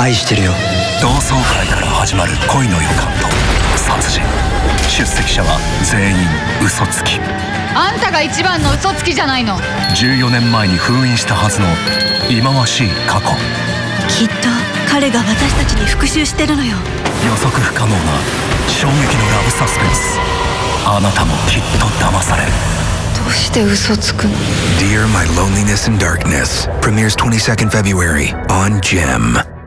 愛してるよ。同窓会から始まる恋の予感と殺人。出席者は全員嘘つき。あんたが一番の嘘つきじゃないの。14年前に封印したはずの忌まわしい過去。きっと彼が私たちに復讐してるのよ。予測不可能な衝撃のラブサスペンス。あなたもきっと騙される。どうして嘘つくの？Dear My Loneliness and Darkness premieres 22nd February on Gem.